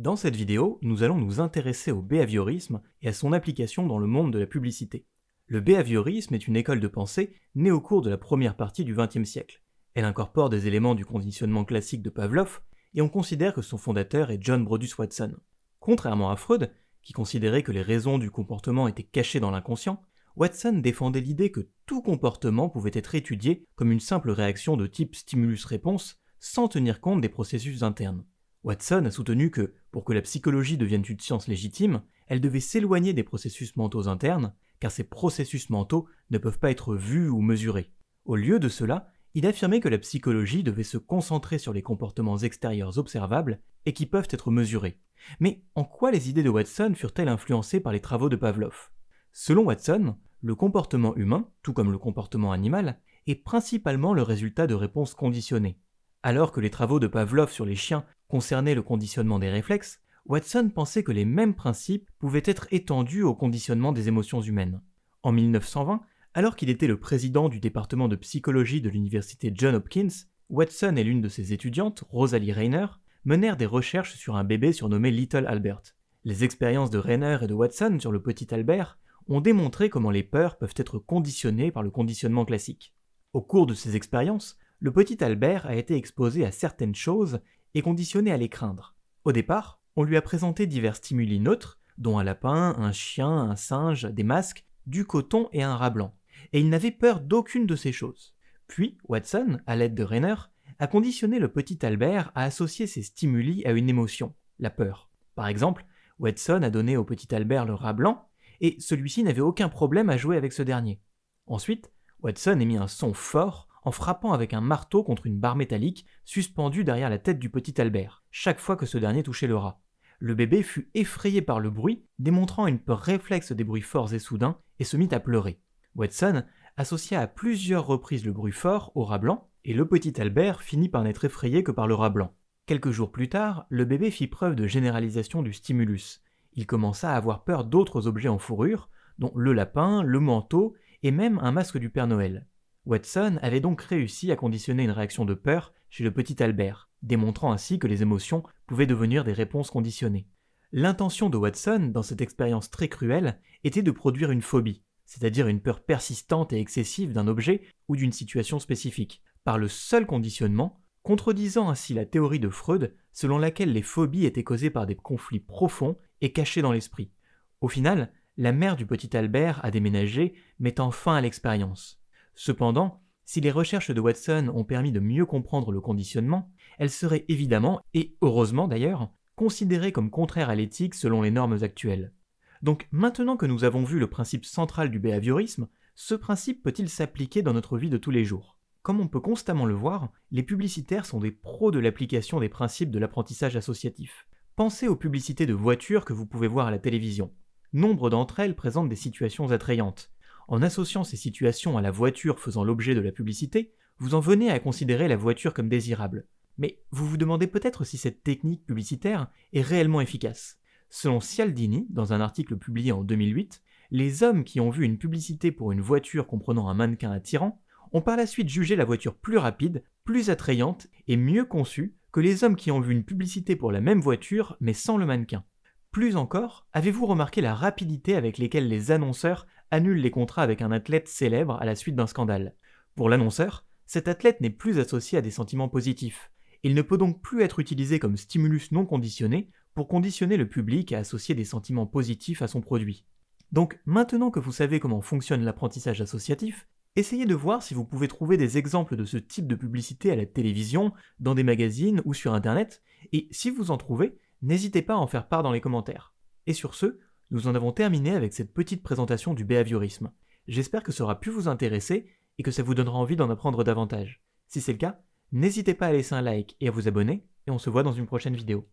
Dans cette vidéo, nous allons nous intéresser au behaviorisme et à son application dans le monde de la publicité. Le behaviorisme est une école de pensée née au cours de la première partie du XXe siècle. Elle incorpore des éléments du conditionnement classique de Pavlov, et on considère que son fondateur est John Brodus Watson. Contrairement à Freud, qui considérait que les raisons du comportement étaient cachées dans l'inconscient, Watson défendait l'idée que tout comportement pouvait être étudié comme une simple réaction de type stimulus-réponse sans tenir compte des processus internes. Watson a soutenu que, pour que la psychologie devienne une science légitime, elle devait s'éloigner des processus mentaux internes, car ces processus mentaux ne peuvent pas être vus ou mesurés. Au lieu de cela, il affirmait que la psychologie devait se concentrer sur les comportements extérieurs observables et qui peuvent être mesurés. Mais en quoi les idées de Watson furent-elles influencées par les travaux de Pavlov? Selon Watson, le comportement humain, tout comme le comportement animal, est principalement le résultat de réponses conditionnées. Alors que les travaux de Pavlov sur les chiens concernaient le conditionnement des réflexes, Watson pensait que les mêmes principes pouvaient être étendus au conditionnement des émotions humaines. En 1920, alors qu'il était le président du département de psychologie de l'université John Hopkins, Watson et l'une de ses étudiantes, Rosalie Rayner, menèrent des recherches sur un bébé surnommé Little Albert. Les expériences de Rayner et de Watson sur le petit Albert ont démontré comment les peurs peuvent être conditionnées par le conditionnement classique. Au cours de ces expériences, le petit Albert a été exposé à certaines choses et conditionné à les craindre. Au départ, on lui a présenté divers stimuli neutres, dont un lapin, un chien, un singe, des masques, du coton et un rat blanc, et il n'avait peur d'aucune de ces choses. Puis, Watson, à l'aide de Rainer, a conditionné le petit Albert à associer ces stimuli à une émotion, la peur. Par exemple, Watson a donné au petit Albert le rat blanc, et celui-ci n'avait aucun problème à jouer avec ce dernier. Ensuite, Watson émit un son fort en frappant avec un marteau contre une barre métallique suspendue derrière la tête du petit Albert, chaque fois que ce dernier touchait le rat. Le bébé fut effrayé par le bruit, démontrant une peur réflexe des bruits forts et soudains, et se mit à pleurer. Watson associa à plusieurs reprises le bruit fort au rat blanc, et le petit Albert finit par n'être effrayé que par le rat blanc. Quelques jours plus tard, le bébé fit preuve de généralisation du stimulus. Il commença à avoir peur d'autres objets en fourrure, dont le lapin, le manteau et même un masque du Père Noël. Watson avait donc réussi à conditionner une réaction de peur chez le petit Albert, démontrant ainsi que les émotions pouvaient devenir des réponses conditionnées. L'intention de Watson, dans cette expérience très cruelle, était de produire une phobie, c'est-à-dire une peur persistante et excessive d'un objet ou d'une situation spécifique, par le seul conditionnement, contredisant ainsi la théorie de Freud selon laquelle les phobies étaient causées par des conflits profonds et cachés dans l'esprit. Au final, la mère du petit Albert a déménagé, mettant fin à l'expérience. Cependant, si les recherches de Watson ont permis de mieux comprendre le conditionnement, elles seraient évidemment, et heureusement d'ailleurs, considérées comme contraires à l'éthique selon les normes actuelles. Donc maintenant que nous avons vu le principe central du behaviorisme, ce principe peut-il s'appliquer dans notre vie de tous les jours? Comme on peut constamment le voir, les publicitaires sont des pros de l'application des principes de l'apprentissage associatif. Pensez aux publicités de voitures que vous pouvez voir à la télévision. Nombre d'entre elles présentent des situations attrayantes, en associant ces situations à la voiture faisant l'objet de la publicité, vous en venez à considérer la voiture comme désirable. Mais vous vous demandez peut-être si cette technique publicitaire est réellement efficace. Selon Cialdini, dans un article publié en 2008, les hommes qui ont vu une publicité pour une voiture comprenant un mannequin attirant ont par la suite jugé la voiture plus rapide, plus attrayante et mieux conçue que les hommes qui ont vu une publicité pour la même voiture mais sans le mannequin. Plus encore, avez-vous remarqué la rapidité avec laquelle les annonceurs annulent les contrats avec un athlète célèbre à la suite d'un scandale Pour l'annonceur, cet athlète n'est plus associé à des sentiments positifs. Il ne peut donc plus être utilisé comme stimulus non conditionné pour conditionner le public à associer des sentiments positifs à son produit. Donc maintenant que vous savez comment fonctionne l'apprentissage associatif, essayez de voir si vous pouvez trouver des exemples de ce type de publicité à la télévision, dans des magazines ou sur Internet, et si vous en trouvez, n'hésitez pas à en faire part dans les commentaires. Et sur ce, nous en avons terminé avec cette petite présentation du behaviorisme. J'espère que ça aura pu vous intéresser et que ça vous donnera envie d'en apprendre davantage. Si c'est le cas, n'hésitez pas à laisser un like et à vous abonner, et on se voit dans une prochaine vidéo.